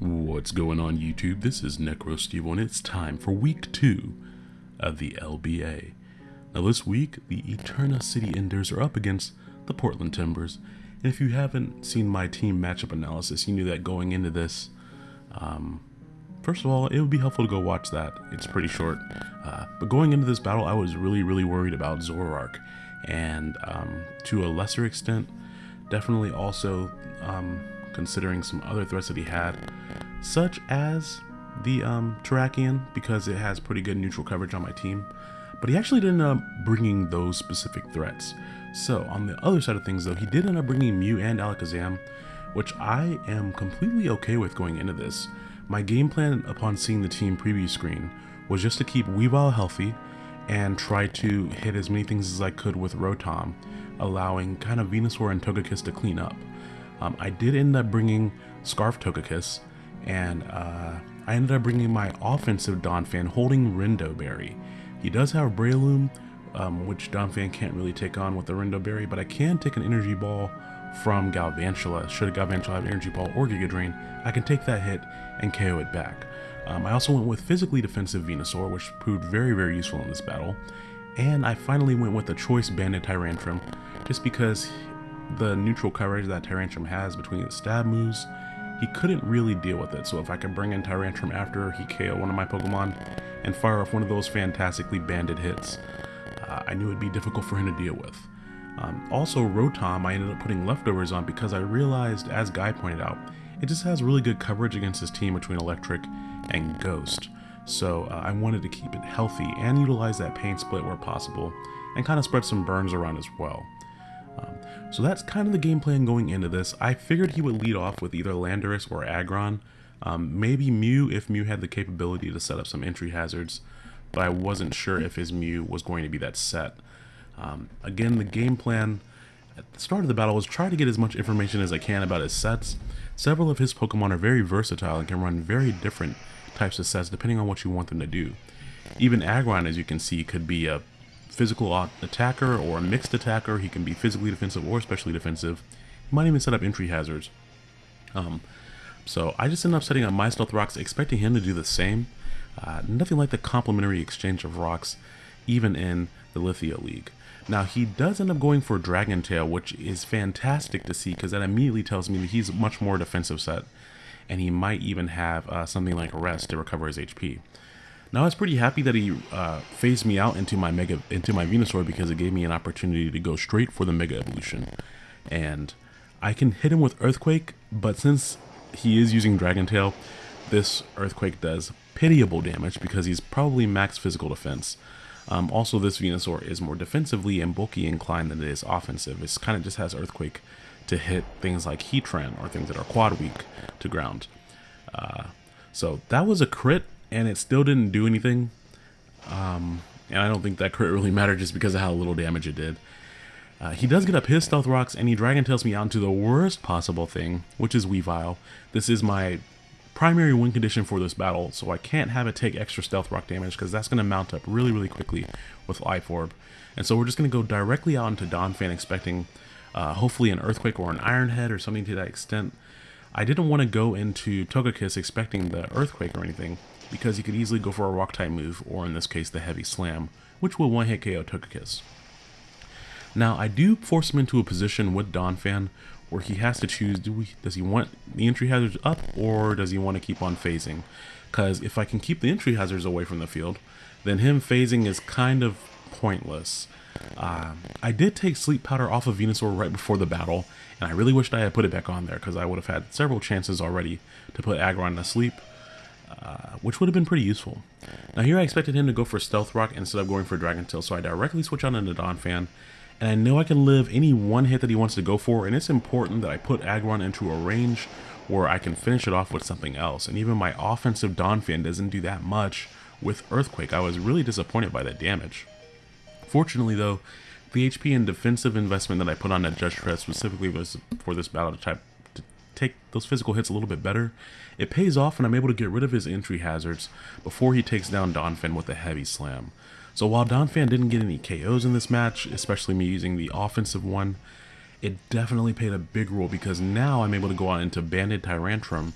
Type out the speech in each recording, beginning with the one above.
What's going on YouTube? This is NecroSteve and it's time for week 2 of the LBA. Now this week, the Eterna City Enders are up against the Portland Timbers. And if you haven't seen my team matchup analysis, you knew that going into this, um, first of all, it would be helpful to go watch that. It's pretty short. Uh, but going into this battle, I was really, really worried about Zoroark. And um, to a lesser extent, definitely also um, considering some other threats that he had, such as the um, Terrakion, because it has pretty good neutral coverage on my team. But he actually didn't end up bringing those specific threats. So, on the other side of things though, he did end up bringing Mew and Alakazam, which I am completely okay with going into this. My game plan upon seeing the team preview screen was just to keep Weavile healthy and try to hit as many things as I could with Rotom, allowing kind of Venusaur and Togekiss to clean up. Um, I did end up bringing Scarf Togekiss, and uh, I ended up bringing my offensive Donphan holding Rindo Berry. He does have Breloom, um, which Donphan can't really take on with the Rindo Berry, but I can take an Energy Ball from Galvantula. Should Galvantula have Energy Ball or Giga Drain, I can take that hit and KO it back. Um, I also went with physically defensive Venusaur, which proved very, very useful in this battle. And I finally went with the choice Banded Tyrantrum, just because the neutral coverage that Tyrantrum has between the stab moves, he couldn't really deal with it. So if I could bring in Tyrantrum after he KO one of my Pokemon and fire off one of those fantastically banded hits, uh, I knew it'd be difficult for him to deal with. Um, also, Rotom I ended up putting leftovers on because I realized, as Guy pointed out, it just has really good coverage against his team between Electric and Ghost. So uh, I wanted to keep it healthy and utilize that pain split where possible and kind of spread some burns around as well. Um, so that's kind of the game plan going into this. I figured he would lead off with either Landorus or Aggron. Um, maybe Mew if Mew had the capability to set up some entry hazards, but I wasn't sure if his Mew was going to be that set. Um, again, the game plan at the start of the battle was try to get as much information as I can about his sets. Several of his Pokemon are very versatile and can run very different types of sets depending on what you want them to do. Even Aggron, as you can see, could be a physical attacker or a mixed attacker. He can be physically defensive or especially defensive. He might even set up entry hazards. Um, so I just ended up setting up my Stealth Rocks, expecting him to do the same. Uh, nothing like the complementary exchange of rocks, even in the Lithia League. Now he does end up going for Dragon Tail, which is fantastic to see because that immediately tells me that he's much more defensive set, and he might even have uh, something like Rest to recover his HP. Now I was pretty happy that he uh, phased me out into my Mega into my Venusaur because it gave me an opportunity to go straight for the Mega Evolution. And I can hit him with Earthquake, but since he is using Dragon Tail, this Earthquake does pitiable damage because he's probably max physical defense. Um, also, this Venusaur is more defensively and bulky inclined than it is offensive. It kind of just has Earthquake to hit things like Heatran or things that are quad weak to ground. Uh, so that was a crit and it still didn't do anything. Um, and I don't think that crit really mattered just because of how little damage it did. Uh, he does get up his Stealth Rocks, and he Dragon Tails me out into the worst possible thing, which is Weavile. This is my primary win condition for this battle, so I can't have it take extra Stealth Rock damage, because that's going to mount up really, really quickly with Life Orb. And so we're just going to go directly out into Donphan, expecting uh, hopefully an Earthquake or an Iron Head or something to that extent. I didn't want to go into Togekiss expecting the Earthquake or anything, because he could easily go for a rock type move, or in this case the heavy slam, which will one hit KO Togekiss. Now I do force him into a position with Donphan where he has to choose do we does he want the entry hazards up or does he want to keep on phasing? Because if I can keep the entry hazards away from the field, then him phasing is kind of pointless. Uh, I did take Sleep Powder off of Venusaur right before the battle, and I really wished I had put it back on there because I would have had several chances already to put Aggron to sleep uh, which would have been pretty useful. Now here I expected him to go for Stealth Rock instead of going for Dragon Tail, so I directly switch on into Donphan, and I know I can live any one hit that he wants to go for, and it's important that I put Aggron into a range where I can finish it off with something else, and even my offensive Donphan doesn't do that much with Earthquake. I was really disappointed by that damage. Fortunately though, the HP and defensive investment that I put on that Judge Tread specifically was for this battle type to take those physical hits a little bit better, it pays off and I'm able to get rid of his entry hazards before he takes down Donphan with a heavy slam. So while Donphan didn't get any KOs in this match, especially me using the offensive one, it definitely played a big role because now I'm able to go out into Banded Tyrantrum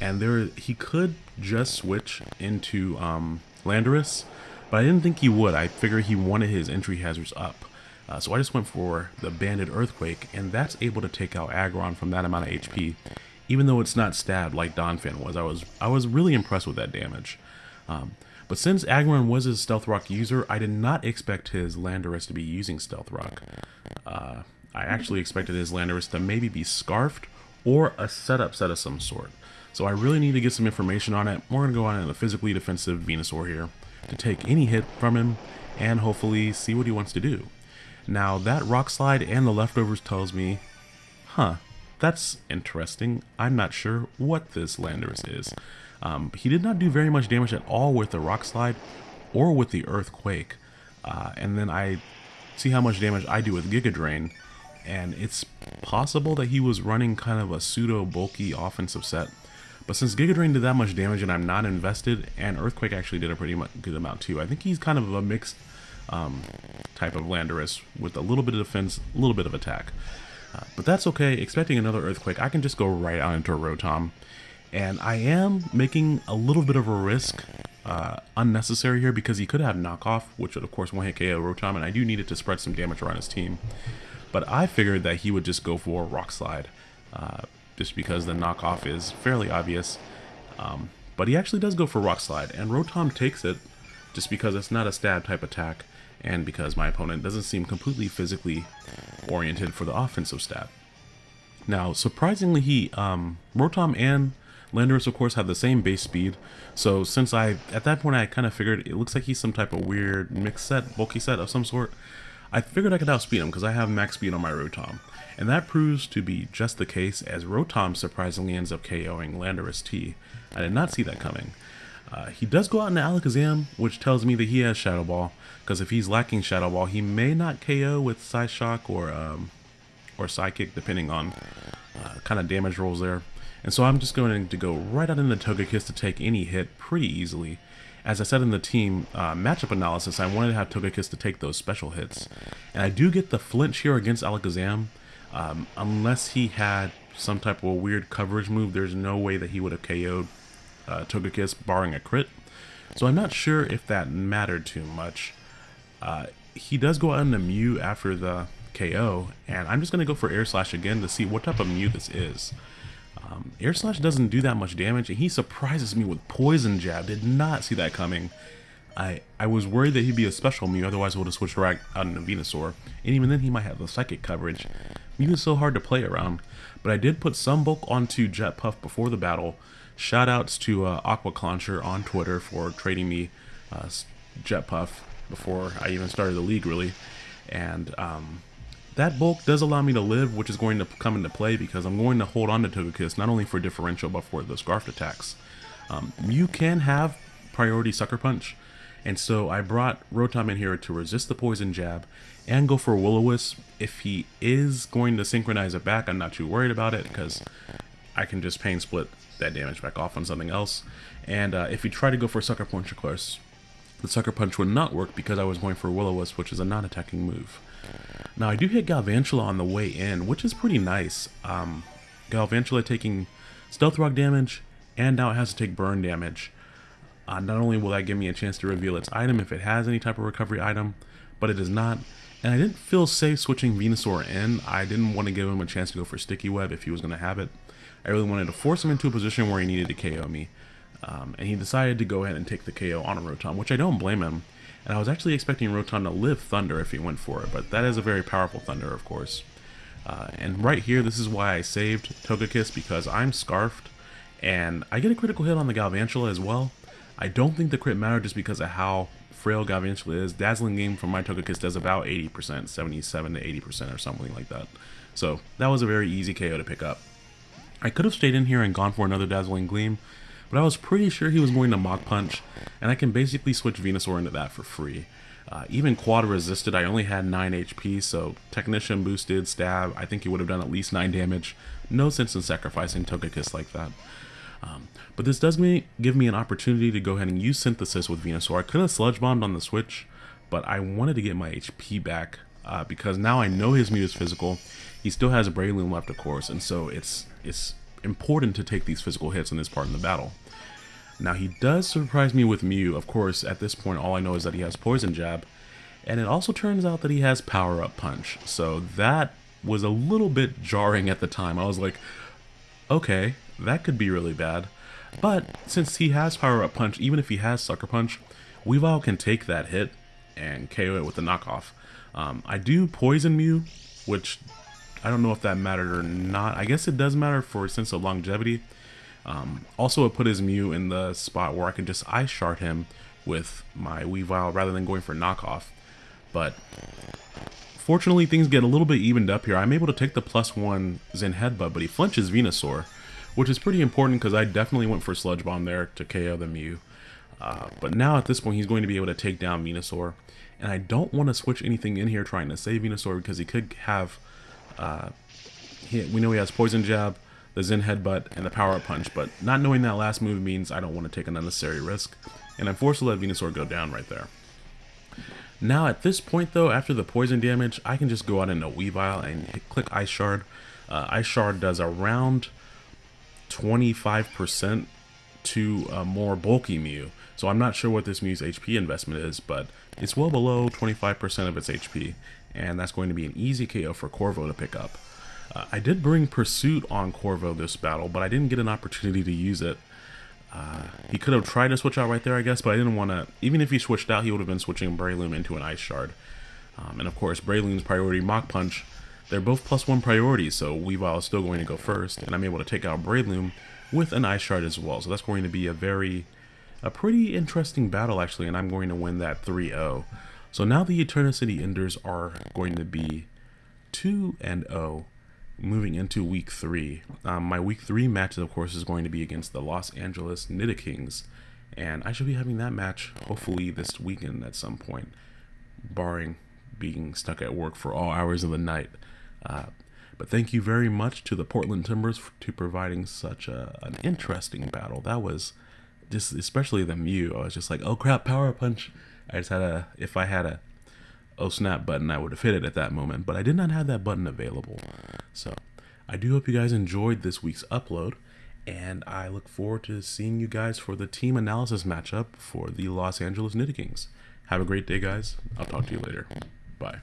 and there he could just switch into um, Landorus, but I didn't think he would. I figured he wanted his entry hazards up. Uh, so I just went for the Banded Earthquake, and that's able to take out Aggron from that amount of HP, even though it's not stabbed like Donphan was. I was I was really impressed with that damage. Um, but since Aggron was a Stealth Rock user, I did not expect his Landorus to be using Stealth Rock. Uh, I actually expected his Landorus to maybe be Scarfed or a setup set of some sort. So I really need to get some information on it. We're going to go on a physically defensive Venusaur here to take any hit from him and hopefully see what he wants to do. Now that Rock Slide and the leftovers tells me, huh, that's interesting. I'm not sure what this Landorus is. Um, he did not do very much damage at all with the Rock Slide or with the Earthquake. Uh, and then I see how much damage I do with Giga Drain, and it's possible that he was running kind of a pseudo bulky offensive set. But since Giga Drain did that much damage and I'm not invested, and Earthquake actually did a pretty much good amount too, I think he's kind of a mixed um, type of Landorus with a little bit of defense, a little bit of attack. Uh, but that's okay, expecting another Earthquake, I can just go right on into a Rotom. And I am making a little bit of a risk uh, unnecessary here because he could have knockoff, which would of course one hit KO Rotom, and I do need it to spread some damage around his team. But I figured that he would just go for Rock Slide, uh, just because the knockoff is fairly obvious. Um, but he actually does go for Rock Slide, and Rotom takes it just because it's not a stab type attack, and because my opponent doesn't seem completely physically oriented for the offensive stab. Now, surprisingly, he, um, Rotom and Landorus, of course, have the same base speed, so since I, at that point, I kind of figured it looks like he's some type of weird mixed set, bulky set of some sort, I figured I could outspeed him because I have max speed on my Rotom, and that proves to be just the case as Rotom surprisingly ends up KOing Landorus T. I did not see that coming. Uh, he does go out into Alakazam, which tells me that he has Shadow Ball, because if he's lacking Shadow Ball, he may not KO with Psyshock or um, or Psychic, depending on uh, kind of damage rolls there. And so I'm just going to go right out into Togekiss to take any hit pretty easily. As I said in the team uh, matchup analysis, I wanted to have Togekiss to take those special hits. And I do get the flinch here against Alakazam. Um, unless he had some type of a weird coverage move, there's no way that he would have KO'd uh, Togekiss barring a crit. So I'm not sure if that mattered too much. Uh, he does go out into Mew after the KO, and I'm just going to go for Air Slash again to see what type of Mew this is. Um, Air Slash doesn't do that much damage, and he surprises me with Poison Jab. Did not see that coming. I I was worried that he'd be a special Mew, otherwise would have switched right out into Venusaur. And even then he might have the Psychic coverage. Is so hard to play around. But I did put some bulk onto Jet Puff before the battle. Shoutouts to uh, Aqua Concher on Twitter for trading me uh, Jet Puff before I even started the league, really. And um, that bulk does allow me to live, which is going to come into play because I'm going to hold on to Togekiss not only for differential but for the Scarf attacks. Um, you can have priority Sucker Punch, and so I brought Rotom in here to resist the Poison Jab and go for Will-O-Wisp. If he is going to synchronize it back, I'm not too worried about it because I can just pain split that damage back off on something else. And uh, if you try to go for Sucker Punch, of course, the Sucker Punch would not work because I was going for Will-O-Wisp, which is a non-attacking move. Now, I do hit Galvantula on the way in, which is pretty nice. Um, Galvantula taking Stealth Rock damage, and now it has to take burn damage. Uh, not only will that give me a chance to reveal its item if it has any type of recovery item, but it does not. And I didn't feel safe switching Venusaur in. I didn't want to give him a chance to go for Sticky Web if he was going to have it. I really wanted to force him into a position where he needed to KO me. Um, and he decided to go ahead and take the KO on a Rotom, which I don't blame him. And I was actually expecting Rotom to live Thunder if he went for it, but that is a very powerful Thunder, of course. Uh, and right here, this is why I saved Togekiss, because I'm Scarfed, and I get a critical hit on the Galvantula as well. I don't think the crit mattered just because of how frail Galvantula is. Dazzling Gleam from my Togekiss does about 80%, 77 to 80% or something like that. So that was a very easy KO to pick up. I could have stayed in here and gone for another Dazzling Gleam, but I was pretty sure he was going to Mach Punch, and I can basically switch Venusaur into that for free. Uh, even quad resisted, I only had 9 HP, so Technician boosted, stab, I think he would have done at least 9 damage. No sense in sacrificing Togekiss like that. Um, but this does me, give me an opportunity to go ahead and use Synthesis with Venusaur. I could have Sludge Bombed on the switch, but I wanted to get my HP back uh, because now I know his Mew is physical. He still has a Breloom left, of course, and so it's it's important to take these physical hits in this part in the battle. Now he does surprise me with Mew. Of course, at this point, all I know is that he has Poison Jab. And it also turns out that he has Power Up Punch. So that was a little bit jarring at the time. I was like, okay, that could be really bad. But since he has Power Up Punch, even if he has Sucker Punch, Weavile can take that hit and KO it with the knockoff. Um, I do Poison Mew, which I don't know if that mattered or not. I guess it does matter for a sense of longevity. Um, also, it put his Mew in the spot where I can just Ice Shard him with my Weavile rather than going for knockoff. But fortunately, things get a little bit evened up here. I'm able to take the plus one Zen Headbutt, but he flinches Venusaur, which is pretty important because I definitely went for Sludge Bomb there to KO the Mew. Uh, but now at this point, he's going to be able to take down Venusaur. And I don't want to switch anything in here trying to save Venusaur because he could have... Uh, he, we know he has Poison Jab, the Zen Headbutt, and the Power Up Punch, but not knowing that last move means I don't want to take an unnecessary risk, and I'm forced to let Venusaur go down right there. Now at this point though, after the poison damage, I can just go out into Weavile and click Ice Shard. Uh, Ice Shard does around 25% to a more bulky Mew. So I'm not sure what this Mew's HP investment is, but it's well below 25% of its HP, and that's going to be an easy KO for Corvo to pick up. Uh, I did bring Pursuit on Corvo this battle, but I didn't get an opportunity to use it. Uh, he could have tried to switch out right there, I guess, but I didn't want to... Even if he switched out, he would have been switching Breloom into an Ice Shard. Um, and of course, Breloom's priority Mach Punch, they're both plus one priorities, so Weavile is still going to go first, and I'm able to take out Breloom with an Ice Shard as well. So that's going to be a very... a pretty interesting battle, actually, and I'm going to win that 3-0. So now the Eterna City Enders are going to be 2 and 0 moving into week three. Um, my week three match, of course, is going to be against the Los Angeles Kings, and I should be having that match hopefully this weekend at some point, barring being stuck at work for all hours of the night. Uh, but thank you very much to the Portland Timbers for, to providing such a, an interesting battle. That was just, especially the Mew. I was just like, oh crap, power punch. I just had a, if I had a oh snap button, I would have hit it at that moment, but I did not have that button available. So I do hope you guys enjoyed this week's upload, and I look forward to seeing you guys for the team analysis matchup for the Los Angeles Kings. Have a great day, guys. I'll talk to you later. Bye.